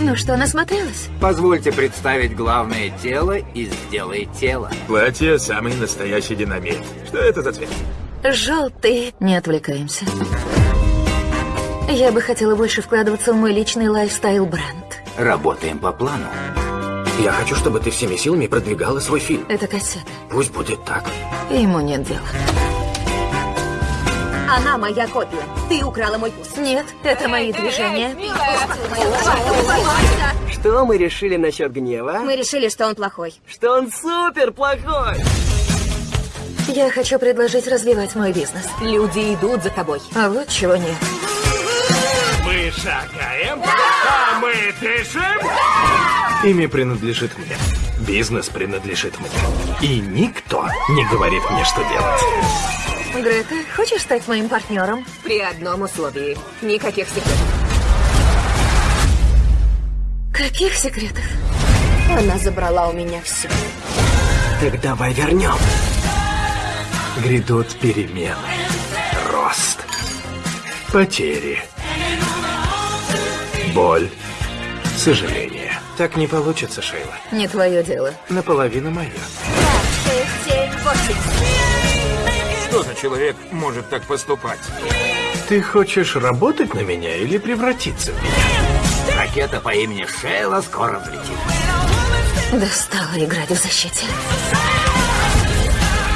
Ну что, насмотрелась? Позвольте представить главное тело и сделай тело. Платье – самый настоящий динамит. Что это за цвет? Желтый. Не отвлекаемся. Я бы хотела больше вкладываться в мой личный лайфстайл-бренд. Работаем по плану. Я хочу, чтобы ты всеми силами продвигала свой фильм. Это кассета. Пусть будет так. Ему нет дела. Она моя копия. Ты украла мой вкус. Нет, это мои движения. Что мы решили насчет гнева? Мы решили, что он плохой. Что он супер плохой! Я хочу предложить развивать мой бизнес. Люди идут за тобой. А вот чего нет. Мы шагаем, а мы дышим. Имя принадлежит мне. Бизнес принадлежит мне. И никто не говорит мне, что делать. Грета, хочешь стать моим партнером? При одном условии. Никаких секретов. Каких секретов? Она забрала у меня все. Так давай вернем. Грядут перемены. Рост. Потери. Боль. Сожаление. Так не получится, Шейла. Не твое дело. Наполовину мое. Шесть, семь, восемь. Что за человек может так поступать? Ты хочешь работать на меня или превратиться в меня? Ракета по имени Шейла скоро взлетит. Достала играть в защите.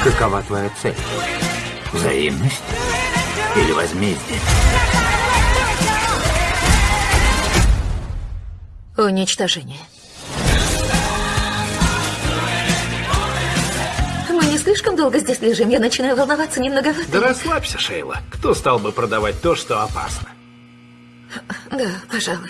Какова твоя цель? Взаимность или возмездие? Уничтожение. Слишком долго здесь лежим. Я начинаю волноваться немного. Да расслабься, Шейла. Кто стал бы продавать то, что опасно? Да, пожалуй.